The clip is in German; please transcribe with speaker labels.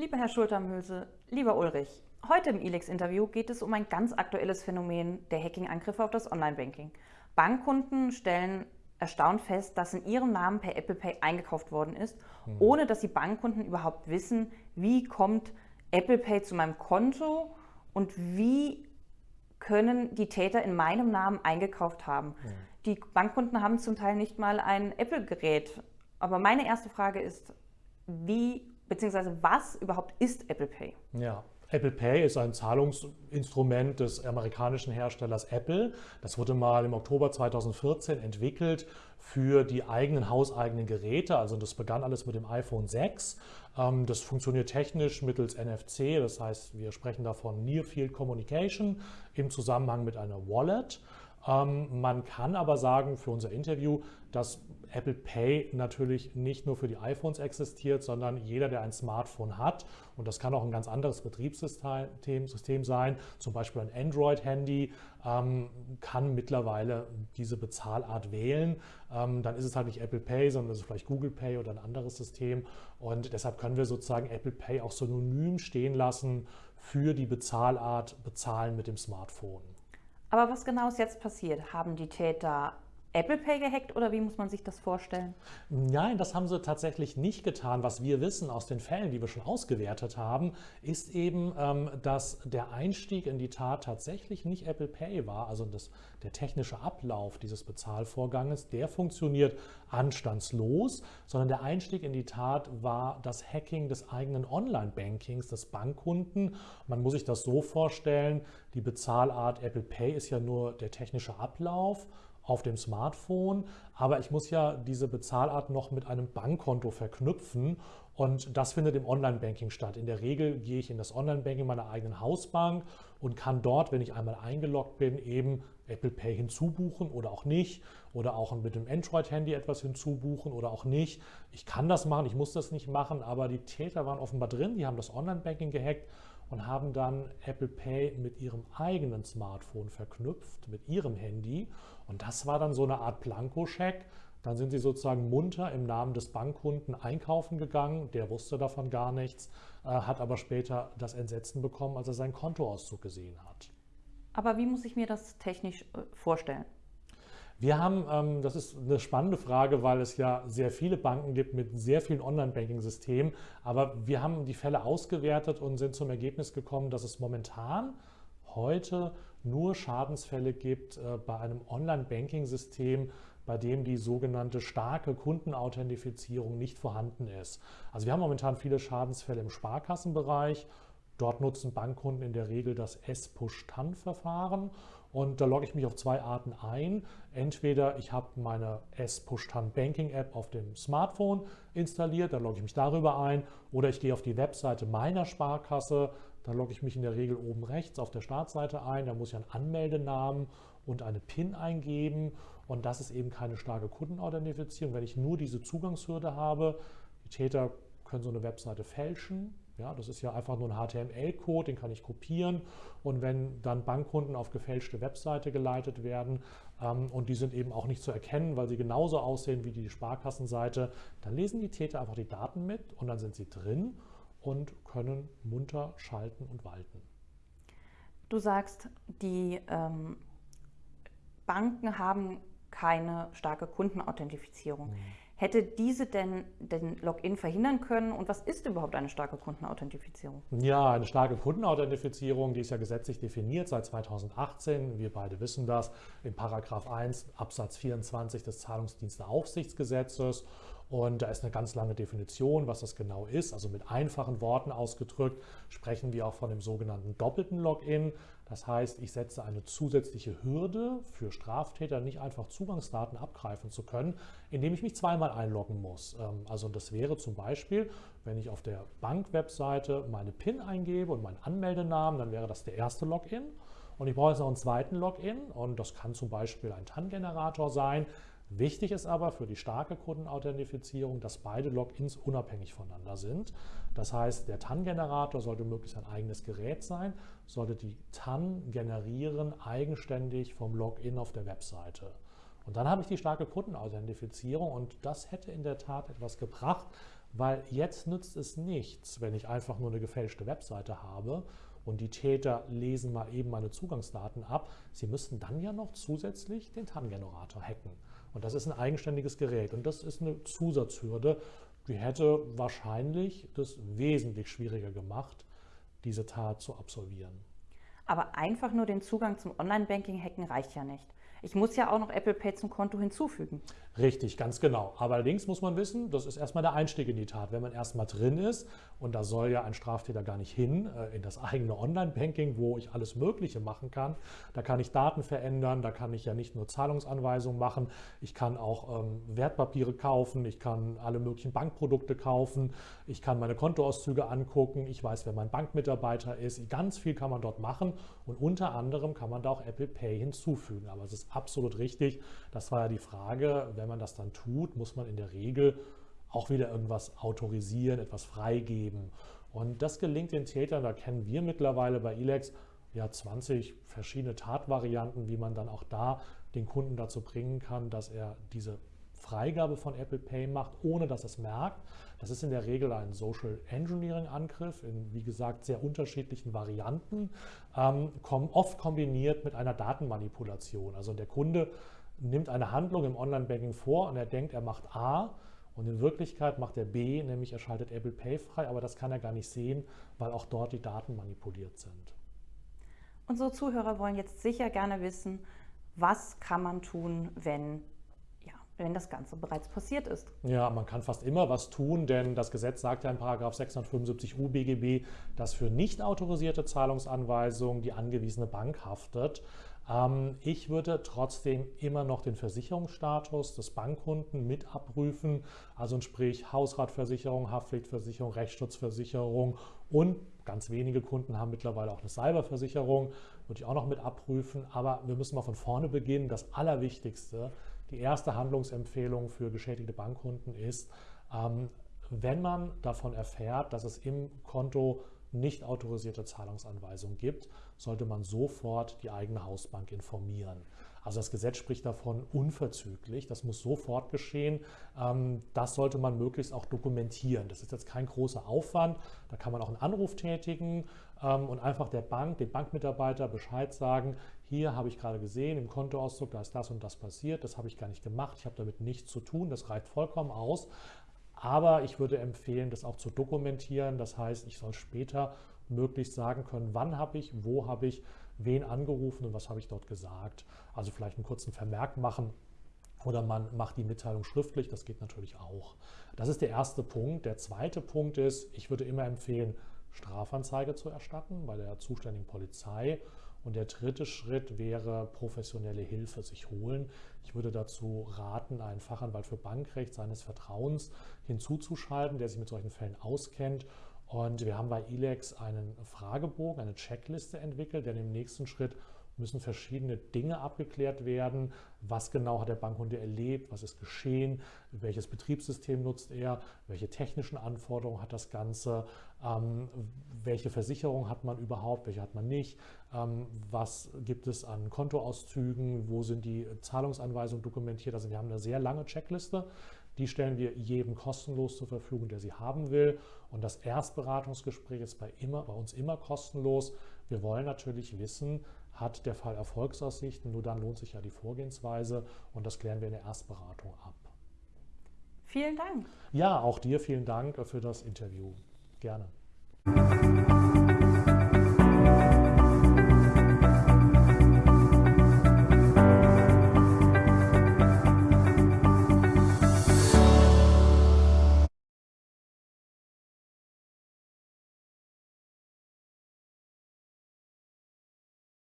Speaker 1: Lieber Herr Schultermöse, lieber Ulrich, heute im ELEX-Interview geht es um ein ganz aktuelles Phänomen der Hacking-Angriffe auf das Online-Banking. Bankkunden stellen erstaunt fest, dass in ihrem Namen per Apple Pay eingekauft worden ist, mhm. ohne dass die Bankkunden überhaupt wissen, wie kommt Apple Pay zu meinem Konto und wie können die Täter in meinem Namen eingekauft haben. Mhm. Die Bankkunden haben zum Teil nicht mal ein Apple-Gerät. Aber meine erste Frage ist, wie beziehungsweise was überhaupt ist Apple Pay?
Speaker 2: Ja, Apple Pay ist ein Zahlungsinstrument des amerikanischen Herstellers Apple. Das wurde mal im Oktober 2014 entwickelt für die eigenen hauseigenen Geräte. Also das begann alles mit dem iPhone 6. Ähm, das funktioniert technisch mittels NFC, das heißt, wir sprechen davon Near Field Communication im Zusammenhang mit einer Wallet. Ähm, man kann aber sagen für unser Interview, dass Apple Pay natürlich nicht nur für die iPhones existiert, sondern jeder, der ein Smartphone hat, und das kann auch ein ganz anderes Betriebssystem System sein, zum Beispiel ein Android-Handy, ähm, kann mittlerweile diese Bezahlart wählen. Ähm, dann ist es halt nicht Apple Pay, sondern es ist vielleicht Google Pay oder ein anderes System. Und deshalb können wir sozusagen Apple Pay auch synonym stehen lassen für die Bezahlart Bezahlen mit dem Smartphone.
Speaker 1: Aber was genau ist jetzt passiert? Haben die Täter Apple Pay gehackt oder wie muss man sich das vorstellen?
Speaker 2: Nein, das haben sie tatsächlich nicht getan. Was wir wissen aus den Fällen, die wir schon ausgewertet haben, ist eben, ähm, dass der Einstieg in die Tat tatsächlich nicht Apple Pay war. Also das, der technische Ablauf dieses Bezahlvorganges, der funktioniert anstandslos, sondern der Einstieg in die Tat war das Hacking des eigenen Online-Bankings des Bankkunden. Man muss sich das so vorstellen, die Bezahlart Apple Pay ist ja nur der technische Ablauf auf dem Smartphone, aber ich muss ja diese Bezahlart noch mit einem Bankkonto verknüpfen und das findet im Online-Banking statt. In der Regel gehe ich in das Online-Banking meiner eigenen Hausbank und kann dort, wenn ich einmal eingeloggt bin, eben Apple Pay hinzubuchen oder auch nicht oder auch mit dem Android-Handy etwas hinzubuchen oder auch nicht. Ich kann das machen, ich muss das nicht machen, aber die Täter waren offenbar drin, die haben das Online-Banking gehackt und haben dann Apple Pay mit ihrem eigenen Smartphone verknüpft, mit ihrem Handy. Und das war dann so eine Art Blankoscheck. Dann sind sie sozusagen munter im Namen des Bankkunden einkaufen gegangen. Der wusste davon gar nichts, äh, hat aber später das Entsetzen bekommen, als er seinen Kontoauszug gesehen hat.
Speaker 1: Aber wie muss ich mir das technisch äh, vorstellen?
Speaker 2: Wir haben, ähm, das ist eine spannende Frage, weil es ja sehr viele Banken gibt mit sehr vielen Online-Banking-Systemen, aber wir haben die Fälle ausgewertet und sind zum Ergebnis gekommen, dass es momentan heute nur Schadensfälle gibt äh, bei einem Online-Banking-System, bei dem die sogenannte starke Kundenauthentifizierung nicht vorhanden ist. Also wir haben momentan viele Schadensfälle im Sparkassenbereich. Dort nutzen Bankkunden in der Regel das S-Push-TAN-Verfahren und da logge ich mich auf zwei Arten ein. Entweder ich habe meine S-Push-TAN Banking App auf dem Smartphone installiert, da logge ich mich darüber ein. Oder ich gehe auf die Webseite meiner Sparkasse, da logge ich mich in der Regel oben rechts auf der Startseite ein. Da muss ich einen Anmeldenamen und eine PIN eingeben. Und das ist eben keine starke Kundenauthentifizierung. Wenn ich nur diese Zugangshürde habe, die Täter können so eine Webseite fälschen, ja, das ist ja einfach nur ein HTML-Code, den kann ich kopieren und wenn dann Bankkunden auf gefälschte Webseite geleitet werden ähm, und die sind eben auch nicht zu erkennen, weil sie genauso aussehen wie die Sparkassenseite, dann lesen die Täter einfach die Daten mit und dann sind sie drin und können munter schalten und walten.
Speaker 1: Du sagst, die ähm, Banken haben keine starke Kundenauthentifizierung. Mhm. Hätte diese denn den Login verhindern können? Und was ist überhaupt eine starke Kundenauthentifizierung?
Speaker 2: Ja, eine starke Kundenauthentifizierung, die ist ja gesetzlich definiert seit 2018. Wir beide wissen das in Paragraph 1 Absatz 24 des Zahlungsdiensteaufsichtsgesetzes. Und da ist eine ganz lange Definition, was das genau ist. Also mit einfachen Worten ausgedrückt sprechen wir auch von dem sogenannten doppelten Login. Das heißt, ich setze eine zusätzliche Hürde für Straftäter, nicht einfach Zugangsdaten abgreifen zu können, indem ich mich zweimal einloggen muss. Ähm, also das wäre zum Beispiel, wenn ich auf der Bank-Webseite meine PIN eingebe und meinen Anmeldenamen, dann wäre das der erste Login. Und ich brauche jetzt noch einen zweiten Login und das kann zum Beispiel ein TAN-Generator sein, Wichtig ist aber für die starke Kundenauthentifizierung, dass beide Logins unabhängig voneinander sind. Das heißt, der TAN-Generator sollte möglichst ein eigenes Gerät sein, sollte die TAN generieren eigenständig vom Login auf der Webseite. Und dann habe ich die starke Kundenauthentifizierung und das hätte in der Tat etwas gebracht, weil jetzt nützt es nichts, wenn ich einfach nur eine gefälschte Webseite habe und die Täter lesen mal eben meine Zugangsdaten ab. Sie müssten dann ja noch zusätzlich den TAN-Generator hacken. Und das ist ein eigenständiges Gerät und das ist eine Zusatzhürde, die hätte wahrscheinlich das wesentlich schwieriger gemacht, diese Tat zu absolvieren.
Speaker 1: Aber einfach nur den Zugang zum Online-Banking hacken reicht ja nicht. Ich muss ja auch noch Apple Pay zum Konto hinzufügen.
Speaker 2: Richtig, ganz genau. Aber allerdings muss man wissen, das ist erstmal der Einstieg in die Tat. Wenn man erstmal drin ist, und da soll ja ein Straftäter gar nicht hin, äh, in das eigene Online-Banking, wo ich alles Mögliche machen kann. Da kann ich Daten verändern, da kann ich ja nicht nur Zahlungsanweisungen machen, ich kann auch ähm, Wertpapiere kaufen, ich kann alle möglichen Bankprodukte kaufen, ich kann meine Kontoauszüge angucken, ich weiß, wer mein Bankmitarbeiter ist. Ganz viel kann man dort machen und unter anderem kann man da auch Apple Pay hinzufügen. Aber es ist absolut richtig, das war ja die Frage, wenn man das dann tut, muss man in der Regel auch wieder irgendwas autorisieren, etwas freigeben. Und das gelingt den Tätern, da kennen wir mittlerweile bei Elex ja 20 verschiedene Tatvarianten, wie man dann auch da den Kunden dazu bringen kann, dass er diese Freigabe von Apple Pay macht, ohne dass es merkt. Das ist in der Regel ein Social Engineering Angriff in, wie gesagt, sehr unterschiedlichen Varianten, ähm, oft kombiniert mit einer Datenmanipulation. Also der Kunde nimmt eine Handlung im Online-Banking vor und er denkt, er macht A und in Wirklichkeit macht er B, nämlich er schaltet Apple Pay frei, aber das kann er gar nicht sehen, weil auch dort die Daten manipuliert sind.
Speaker 1: Unsere Zuhörer wollen jetzt sicher gerne wissen, was kann man tun, wenn wenn das Ganze bereits passiert ist.
Speaker 2: Ja, man kann fast immer was tun, denn das Gesetz sagt ja in 675 UBGB, dass für nicht autorisierte Zahlungsanweisungen die angewiesene Bank haftet. Ähm, ich würde trotzdem immer noch den Versicherungsstatus des Bankkunden mit abprüfen, also sprich Hausratversicherung, Haftpflichtversicherung, Rechtsschutzversicherung und ganz wenige Kunden haben mittlerweile auch eine Cyberversicherung, würde ich auch noch mit abprüfen. Aber wir müssen mal von vorne beginnen. Das Allerwichtigste, die erste Handlungsempfehlung für geschädigte Bankkunden ist, ähm, wenn man davon erfährt, dass es im Konto nicht autorisierte Zahlungsanweisungen gibt, sollte man sofort die eigene Hausbank informieren. Also das Gesetz spricht davon unverzüglich, das muss sofort geschehen. Ähm, das sollte man möglichst auch dokumentieren. Das ist jetzt kein großer Aufwand, da kann man auch einen Anruf tätigen und einfach der Bank, dem Bankmitarbeiter Bescheid sagen, hier habe ich gerade gesehen im Kontoauszug, da ist das und das passiert, das habe ich gar nicht gemacht, ich habe damit nichts zu tun, das reicht vollkommen aus. Aber ich würde empfehlen, das auch zu dokumentieren. Das heißt, ich soll später möglichst sagen können, wann habe ich, wo habe ich, wen angerufen und was habe ich dort gesagt. Also vielleicht einen kurzen Vermerk machen oder man macht die Mitteilung schriftlich, das geht natürlich auch. Das ist der erste Punkt. Der zweite Punkt ist, ich würde immer empfehlen, Strafanzeige zu erstatten bei der zuständigen Polizei. Und der dritte Schritt wäre professionelle Hilfe sich holen. Ich würde dazu raten, einen Fachanwalt für Bankrecht seines Vertrauens hinzuzuschalten, der sich mit solchen Fällen auskennt. Und wir haben bei ILEX einen Fragebogen, eine Checkliste entwickelt, der im nächsten Schritt müssen verschiedene Dinge abgeklärt werden. Was genau hat der Bankkunde erlebt? Was ist geschehen? Welches Betriebssystem nutzt er? Welche technischen Anforderungen hat das Ganze? Ähm, welche Versicherung hat man überhaupt? Welche hat man nicht? Ähm, was gibt es an Kontoauszügen? Wo sind die Zahlungsanweisungen dokumentiert? Also wir haben eine sehr lange Checkliste. Die stellen wir jedem kostenlos zur Verfügung, der sie haben will. Und das Erstberatungsgespräch ist bei, immer, bei uns immer kostenlos. Wir wollen natürlich wissen, hat der Fall Erfolgsaussichten, nur dann lohnt sich ja die Vorgehensweise und das klären wir in der Erstberatung ab.
Speaker 1: Vielen Dank.
Speaker 2: Ja, auch dir vielen Dank für das Interview. Gerne.